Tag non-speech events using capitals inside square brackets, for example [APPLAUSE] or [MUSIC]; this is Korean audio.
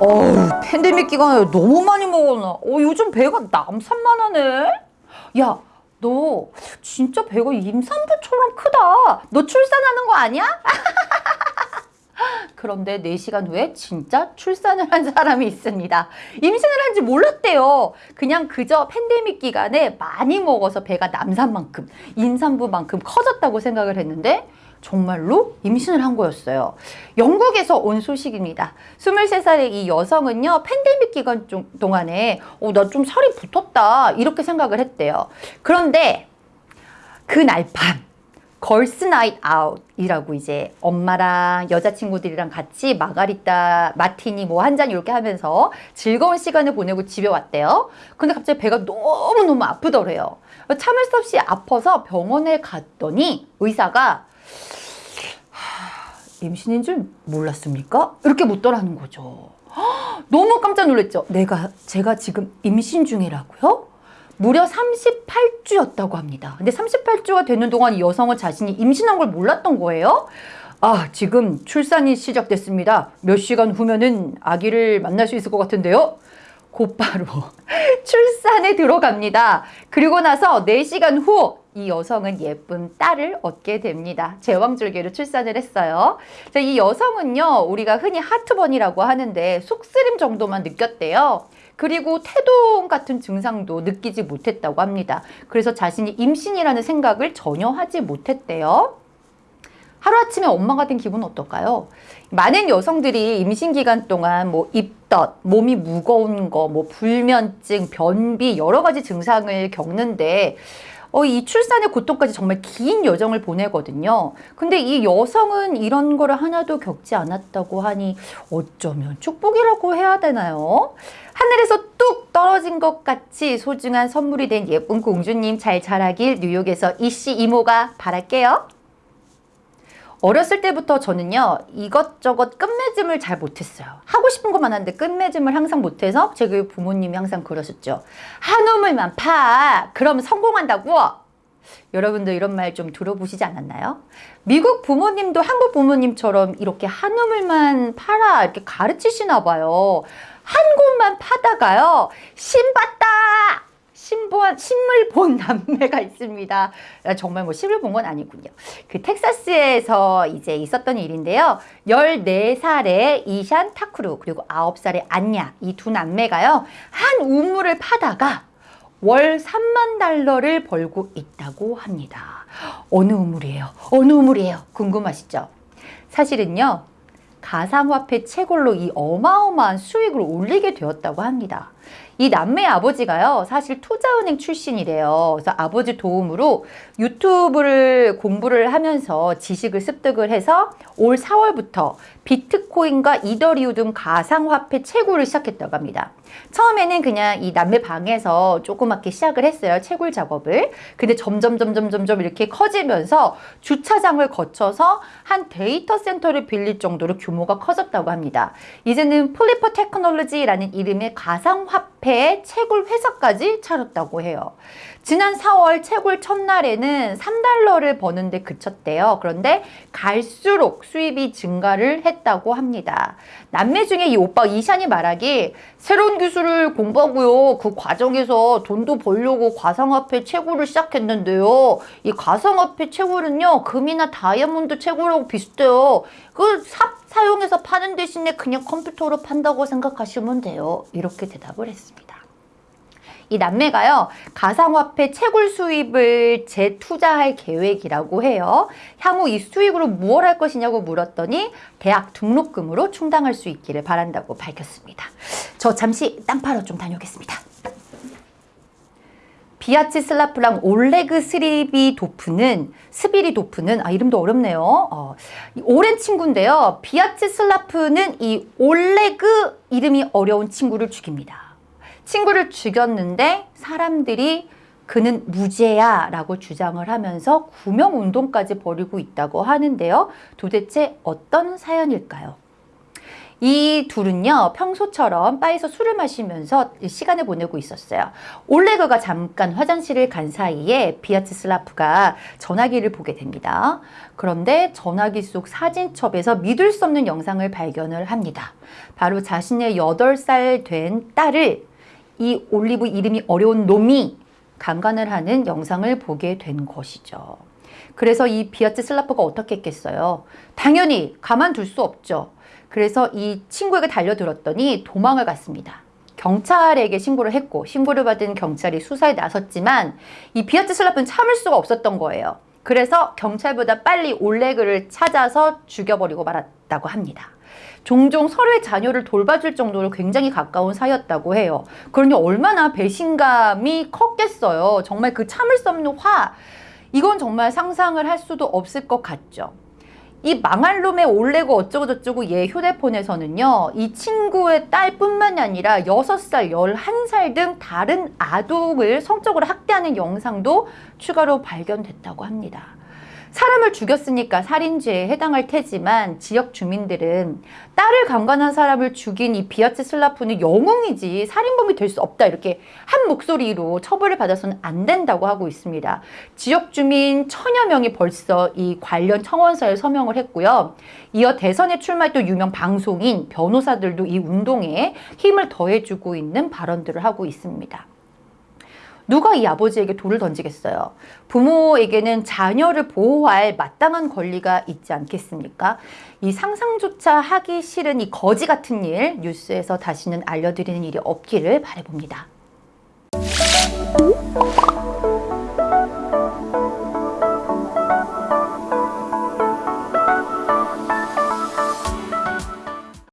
어우 팬데믹 기간에 너무 많이 먹었나 어 요즘 배가 남산만 하네 야 너 진짜 배가 임산부처럼 크다 너 출산하는 거 아니야? [LAUGHS] 그런데 4시간 후에 진짜 출산을 한 사람이 있습니다. 임신을 한지 몰랐대요. 그냥 그저 팬데믹 기간에 많이 먹어서 배가 남산만큼, 임산부만큼 커졌다고 생각을 했는데 정말로 임신을 한 거였어요. 영국에서 온 소식입니다. 23살의 이 여성은요. 팬데믹 기간 동안에 어, 나 좀 살이 붙었다 이렇게 생각을 했대요. 그런데 그날 밤 girls night out이라고 이제 엄마랑 여자친구들이랑 같이 마가리타 마티니 뭐 한 잔 이렇게 하면서 즐거운 시간을 보내고 집에 왔대요. 근데 갑자기 배가 너무너무 아프더래요. 참을 수 없이 아파서 병원에 갔더니 의사가 임신인 줄 몰랐습니까? 이렇게 묻더라는 거죠. 너무 깜짝 놀랐죠. 내가 제가 지금 임신 중이라고요? 무려 38주였다고 합니다. 근데 38주가 되는 동안 이 여성은 자신이 임신한 걸 몰랐던 거예요. 아, 지금 출산이 시작됐습니다. 몇 시간 후면은 아기를 만날 수 있을 것 같은데요. 곧바로 [LAUGHS] 출산에 들어갑니다. 그리고 나서 4시간 후 이 여성은 예쁜 딸을 얻게 됩니다. 제왕절개로 출산을 했어요. 자, 이 여성은요, 우리가 흔히 하트번이라고 하는데 속쓰림 정도만 느꼈대요. 그리고 태동 같은 증상도 느끼지 못했다고 합니다. 그래서 자신이 임신이라는 생각을 전혀 하지 못했대요. 하루아침에 엄마가 된 기분은 어떨까요? 많은 여성들이 임신 기간 동안 뭐 입덧, 몸이 무거운 거, 뭐 불면증, 변비 여러 가지 증상을 겪는데 어, 이 출산의 고통까지 정말 긴 여정을 보내거든요. 근데 이 여성은 이런 거를 하나도 겪지 않았다고 하니 어쩌면 축복이라고 해야 되나요? 하늘에서 뚝 떨어진 것 같이 소중한 선물이 된 예쁜 공주님 잘 자라길 뉴욕에서 이씨 이모가 바랄게요. 어렸을 때부터 저는요 이것저것 끝맺음을 잘 못했어요. 하고 싶은 것만 하는데 끝맺음을 항상 못해서 제 부모님이 항상 그러셨죠. 한 우물만 파! 그럼 성공한다고! 여러분들 이런 말 좀 들어보시지 않았나요? 미국 부모님도 한국 부모님처럼 이렇게 한 우물만 팔아 이렇게 가르치시나 봐요. 한 곳만 파다가요 신봤다 신보한 신물 본 [LAUGHS] 남매가 있습니다. 아, 정말 뭐 신을 본 건 아니군요. 그 텍사스에서 이제 있었던 일인데요. 14살의 이샨 타쿠루 그리고 9살의 안냐 이 두 남매가요. 한 우물을 파다가 월 3만 달러를 벌고 있다고 합니다. 어느 우물이에요? 어느 우물이에요? 궁금하시죠? 사실은요. 가상화폐 채굴로 이 어마어마한 수익을 올리게 되었다고 합니다. 이 남매 아버지가요 사실 투자은행 출신이래요. 그래서 아버지 도움으로 유튜브를 공부를 하면서 지식을 습득을 해서 올 4월부터 비트코인과 이더리움 등 가상화폐 채굴을 시작했다고 합니다 처음에는 그냥 이 남매 방에서 조그맣게 시작을 했어요 채굴 작업을 근데 점점 점점 점점 이렇게 커지면서 주차장을 거쳐서 한 데이터 센터를 빌릴 정도로 규모가 커졌다고 합니다 이제는 플리퍼 테크놀로지라는 이름의 가상화폐 채굴 회사까지 차렸다고 해요. 지난 4월 채굴 첫날에는 3달러를 버는데 그쳤대요. 그런데 갈수록 수입이 증가를 했 다고 합니다. 남매 중에 이 오빠 이샨이 말하기 새로운 기술을 공부하고요. 그 과정에서 돈도 벌려고 가상화폐 채굴을 시작했는데요. 이 가상화폐 채굴은요. 금이나 다이아몬드 채굴하고 비슷해요. 그 삽 사용해서 파는 대신에 그냥 컴퓨터로 판다고 생각하시면 돼요. 이렇게 대답을 했습니다. 이 남매가요 가상화폐 채굴 수입을 재투자할 계획이라고 해요 향후 이 수익으로 무엇 할 것이냐고 물었더니 대학 등록금으로 충당할 수 있기를 바란다고 밝혔습니다 저 잠시 땅 파러 좀 다녀오겠습니다 비아치 슬라프랑 올레그 스리비 도프는 스비리 도프는 아 이름도 어렵네요. 어, 오랜 친구인데요. 비아치 슬라프는 이 올레그 이름이 어려운 친구를 죽입니다. 친구를 죽였는데 사람들이 그는 무죄야 라고 주장을 하면서 구명운동까지 벌이고 있다고 하는데요. 도대체 어떤 사연일까요? 이 둘은요 평소처럼 바에서 술을 마시면서 시간을 보내고 있었어요. 올레그가 잠깐 화장실을 간 사이에 비아츠슬라프가 전화기를 보게 됩니다. 그런데 전화기 속 사진첩에서 믿을 수 없는 영상을 발견을 합니다. 바로 자신의 8살 된 딸을 이 올리브 이름이 어려운 놈이 강간을 하는 영상을 보게 된 것이죠. 그래서 이 비아츠 슬라프가 어떻게 했겠어요? 당연히 가만둘 수 없죠. 그래서 이 친구에게 달려들었더니 도망을 갔습니다. 경찰에게 신고를 했고 신고를 받은 경찰이 수사에 나섰지만 이 비아츠 슬라프는 참을 수가 없었던 거예요. 그래서 경찰보다 빨리 올레그를 찾아서 죽여버리고 말았다고 합니다. 종종 서로의 자녀를 돌봐줄 정도로 굉장히 가까운 사이였다고 해요. 그러니 얼마나 배신감이 컸겠어요. 정말 그 참을 수 없는 화, 이건 정말 상상을 할 수도 없을 것 같죠. 이 망할 놈의 올레고 어쩌고 저쩌고 얘 휴대폰에서는요. 이 친구의 딸뿐만이 아니라 6살, 11살 등 다른 아동을 성적으로 학대하는 영상도 추가로 발견됐다고 합니다. 사람을 죽였으니까 살인죄에 해당할 테지만 지역 주민들은 딸을 강간한 사람을 죽인 이 비아츠 슬라프는 영웅이지 살인범이 될 수 없다 이렇게 한 목소리로 처벌을 받아서는 안 된다고 하고 있습니다. 지역 주민 천여 명이 벌써 이 관련 청원서에 서명을 했고요. 이어 대선에 출마했던 유명 방송인 변호사들도 이 운동에 힘을 더해주고 있는 발언들을 하고 있습니다. 누가 이 아버지에게 돌을 던지겠어요? 부모에게는 자녀를 보호할 마땅한 권리가 있지 않겠습니까? 이 상상조차 하기 싫은 이 거지 같은 일 뉴스에서 다시는 알려드리는 일이 없기를 바라봅니다.